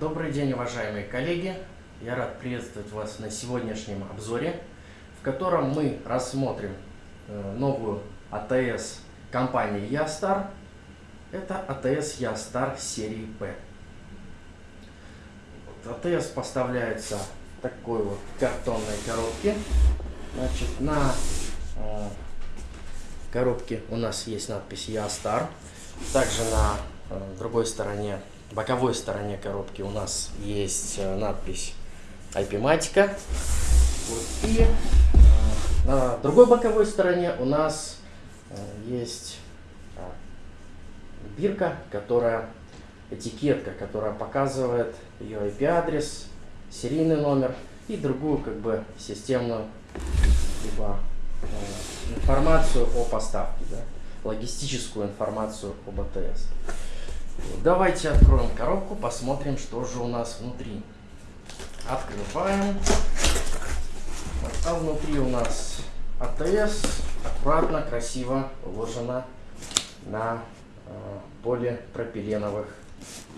Добрый день, уважаемые коллеги! Я рад приветствовать вас на сегодняшнем обзоре, в котором мы рассмотрим э, новую АТС компании Ястар. Это АТС Ястар серии P. АТС поставляется в такой вот картонной коробке. Значит, на э, коробке у нас есть надпись Ястар. Также на э, другой стороне боковой стороне коробки у нас есть э, надпись IP-матика. Вот. И э, на другой боковой стороне у нас э, есть бирка, которая этикетка, которая показывает ее IP-адрес, серийный номер и другую как бы системную либо информацию о поставке, да, логистическую информацию об АТС. Давайте откроем коробку, посмотрим, что же у нас внутри. Открываем. А внутри у нас АТС аккуратно, красиво уложена на э, полипропиленовых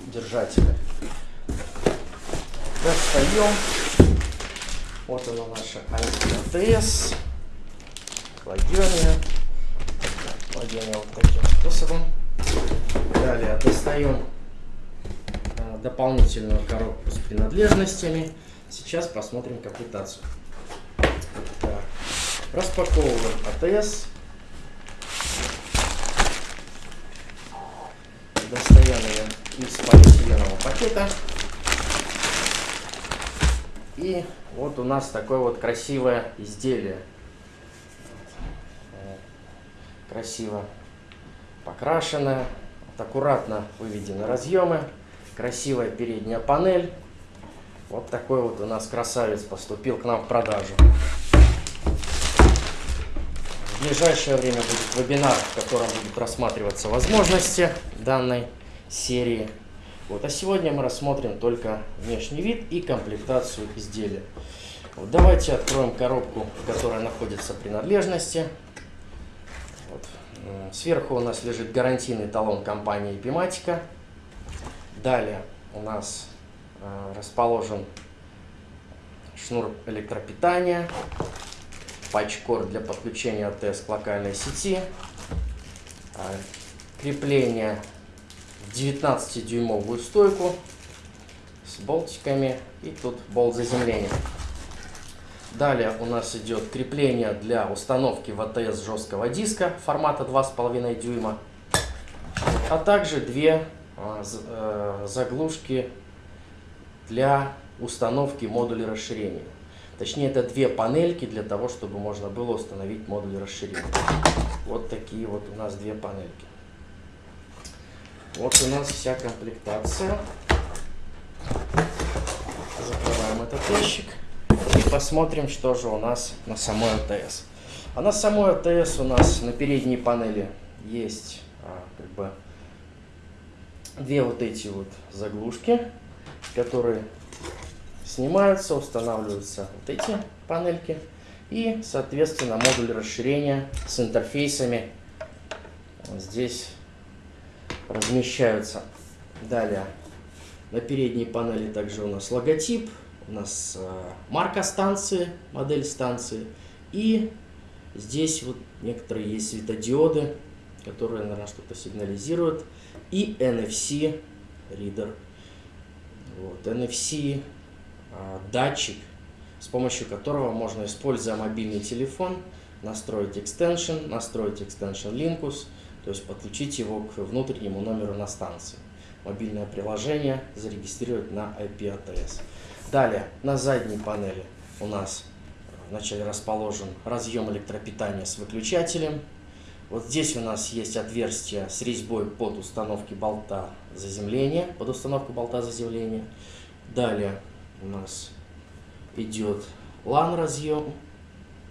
держателях. Достаем. Вот она наша АТС. Кладем ее вот таким способом. Далее достаем а, дополнительную коробку с принадлежностями. Сейчас посмотрим комплектацию. Распаковываем АТС. Достаем ее из полиэтиленового пакета. И вот у нас такое вот красивое изделие. Красиво покрашенная, аккуратно выведены разъемы, красивая передняя панель. Вот такой вот у нас красавец поступил к нам в продажу. В ближайшее время будет вебинар, в котором будут рассматриваться возможности данной серии. Вот, а сегодня мы рассмотрим только внешний вид и комплектацию изделия. Вот, давайте откроем коробку, в которой находятся принадлежности. Сверху у нас лежит гарантийный талон компании Epimatica. Далее у нас э, расположен шнур электропитания, патчкор для подключения АТС к локальной сети, э, крепление в 19-дюймовую стойку с болтиками и тут болт заземления. Далее у нас идет крепление для установки в АТС жесткого диска формата 2,5 дюйма, а также две а, э, заглушки для установки модулей расширения. Точнее, это две панельки для того, чтобы можно было установить модуль расширения. Вот такие вот у нас две панельки. Вот у нас вся комплектация. Закрываем этот ящик посмотрим, что же у нас на самой АТС. А на самой АТС у нас на передней панели есть а, как бы две вот эти вот заглушки, которые снимаются, устанавливаются вот эти панельки и, соответственно, модуль расширения с интерфейсами здесь размещаются. Далее на передней панели также у нас логотип у нас э, марка станции, модель станции. И здесь вот некоторые есть светодиоды, которые, наверное, что-то сигнализируют. И NFC ридер. Вот, NFC э, датчик, с помощью которого можно, используя мобильный телефон, настроить extension, настроить extension Linkus, то есть подключить его к внутреннему номеру на станции. Мобильное приложение зарегистрировать на IP ATS. Далее, на задней панели у нас вначале расположен разъем электропитания с выключателем. Вот здесь у нас есть отверстие с резьбой под установки болта заземления, под установку болта заземления. Далее у нас идет LAN разъем,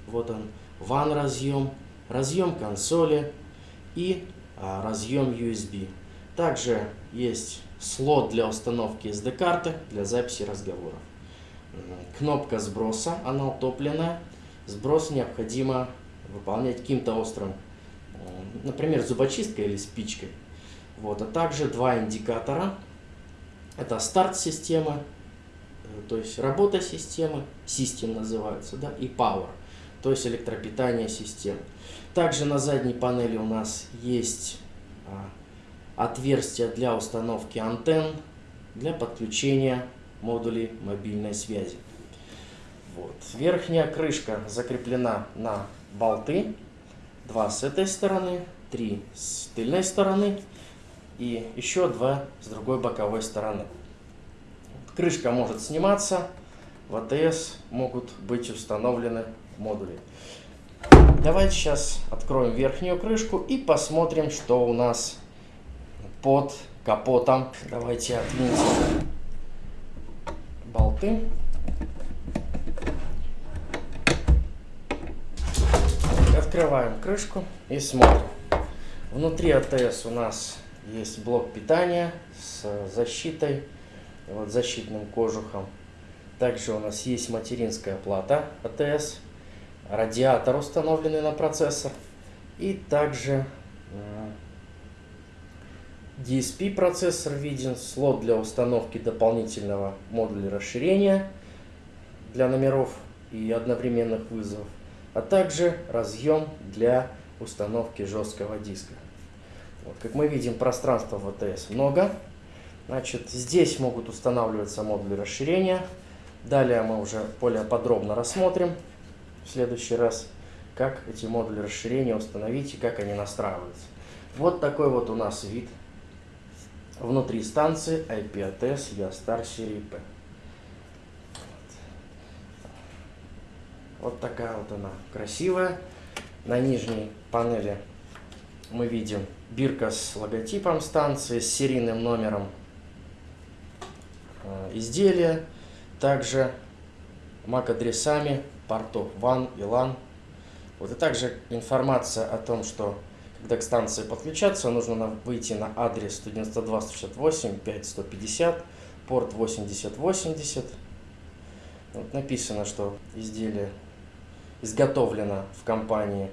вот он, WAN разъем, разъем консоли и а, разъем USB. Также есть слот для установки SD-карты для записи разговоров. Кнопка сброса, она утопленная. Сброс необходимо выполнять каким-то острым, например, зубочисткой или спичкой. Вот, а также два индикатора. Это старт системы, э, то есть работа системы, систем называются, да, и power, то есть электропитание системы. Также на задней панели у нас есть отверстия для установки антенн, для подключения модулей мобильной связи. Вот. Верхняя крышка закреплена на болты. Два с этой стороны, три с тыльной стороны и еще два с другой боковой стороны. Крышка может сниматься, в АТС могут быть установлены модули. Давайте сейчас откроем верхнюю крышку и посмотрим, что у нас под капотом. Давайте отвинтим болты. Открываем крышку и смотрим. Внутри АТС у нас есть блок питания с защитой, вот защитным кожухом. Также у нас есть материнская плата АТС, радиатор установленный на процессор и также э, DSP процессор виден, слот для установки дополнительного модуля расширения для номеров и одновременных вызовов, а также разъем для установки жесткого диска. Вот, как мы видим, пространства в АТС много. Значит, здесь могут устанавливаться модули расширения. Далее мы уже более подробно рассмотрим в следующий раз, как эти модули расширения установить и как они настраиваются. Вот такой вот у нас вид внутри станции IP-ATS Yastar серии P. Вот такая вот она красивая. На нижней панели мы видим бирка с логотипом станции, с серийным номером э, изделия, также MAC-адресами портов WAN и LAN. Вот и также информация о том, что к станции подключаться, нужно выйти на адрес 192.168.5.150, порт 8080. Вот написано, что изделие изготовлено в компании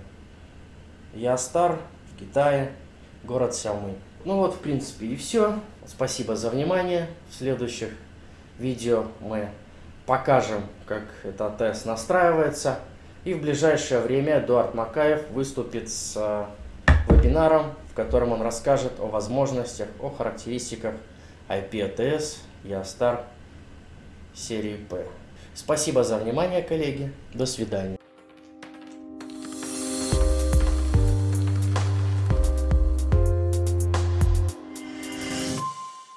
Ястар в Китае, город Сяомынь. Ну вот, в принципе, и все. Спасибо за внимание. В следующих видео мы покажем, как этот тест настраивается. И в ближайшее время Эдуард Макаев выступит с э, вебинаром, в котором он расскажет о возможностях, о характеристиках IP-ATS Ястар серии P. Спасибо за внимание, коллеги. До свидания.